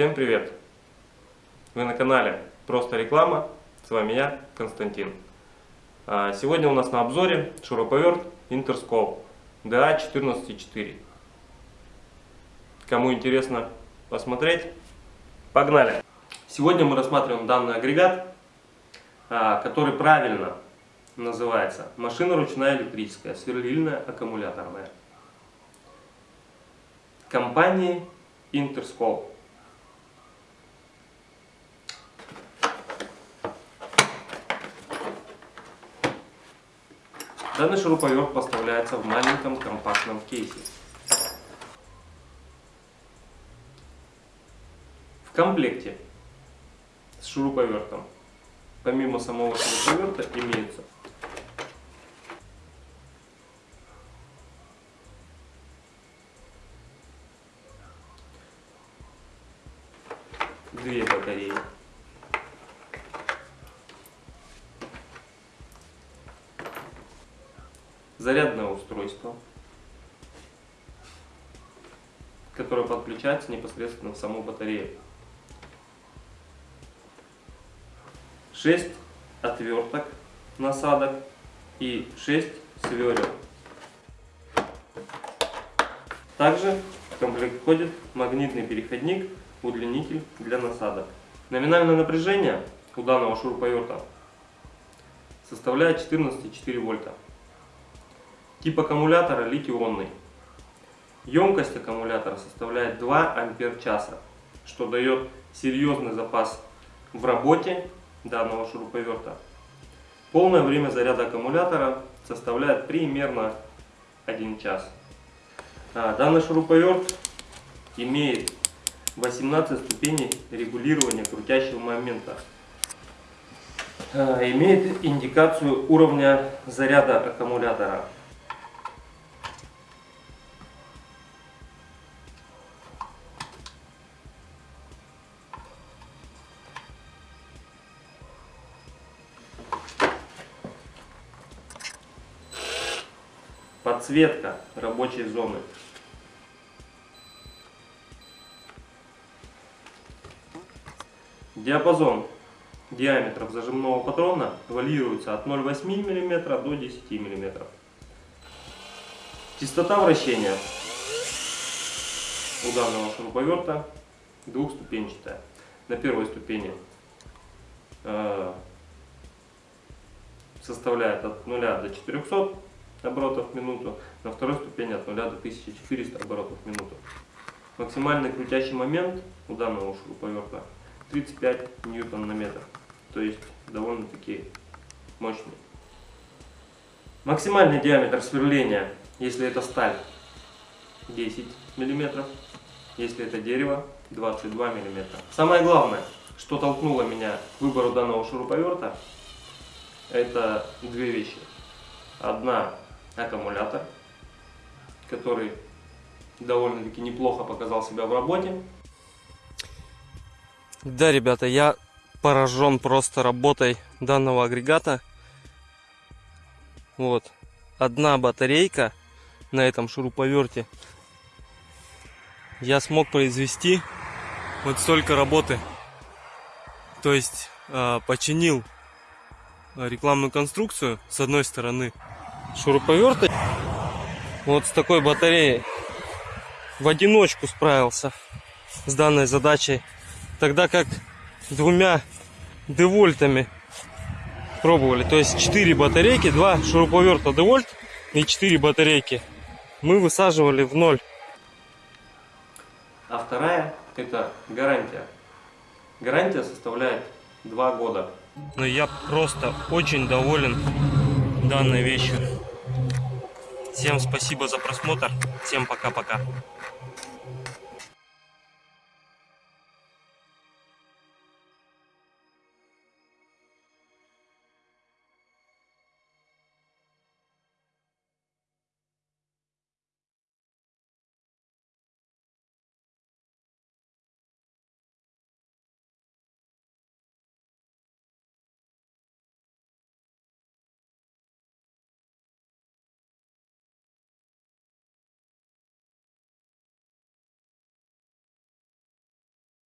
Всем привет! Вы на канале Просто Реклама, с вами я, Константин. А, сегодня у нас на обзоре шуруповерт Interscope DA144. Кому интересно посмотреть, погнали! Сегодня мы рассматриваем данный агрегат, а, который правильно называется машина ручная электрическая, сверлильная аккумуляторная. Компании Interscope. Данный шуруповерт поставляется в маленьком компактном кейсе. В комплекте с шуруповертом, помимо самого шуруповерта, имеется две батареи. Зарядное устройство, которое подключается непосредственно в саму батарею. 6 отверток насадок и 6 сверел. Также в комплект входит магнитный переходник удлинитель для насадок. Номинальное напряжение у данного шуруповерта составляет 14,4 вольта. Тип аккумулятора литий-ионный. Емкость аккумулятора составляет 2 ампер часа, что дает серьезный запас в работе данного шуруповерта. Полное время заряда аккумулятора составляет примерно 1 час. А, данный шуруповерт имеет 18 ступеней регулирования крутящего момента. А, имеет индикацию уровня заряда аккумулятора. Подсветка рабочей зоны. Диапазон диаметров зажимного патрона варьируется от 0,8 мм до 10 мм. Частота вращения у данного шуруповерта двухступенчатая. На первой ступени э, составляет от 0 до 400 оборотов в минуту, на второй ступени от 0 до 1400 оборотов в минуту. Максимальный крутящий момент у данного шуруповерта 35 ньютон на метр. То есть довольно-таки мощный. Максимальный диаметр сверления, если это сталь, 10 мм. Если это дерево, 22 мм. Самое главное, что толкнуло меня к выбору данного шуруповерта, это две вещи. Одна аккумулятор, который довольно-таки неплохо показал себя в работе. Да, ребята, я поражен просто работой данного агрегата. Вот. Одна батарейка на этом шуруповерте. Я смог произвести вот столько работы. То есть э, починил рекламную конструкцию с одной стороны шуруповерта. Вот с такой батареей в одиночку справился с данной задачей тогда как двумя девольтами пробовали. То есть 4 батарейки, 2 шуруповерта девольт и 4 батарейки мы высаживали в ноль. А вторая это гарантия. Гарантия составляет 2 года. Но я просто очень доволен данной вещью. Всем спасибо за просмотр. Всем пока-пока.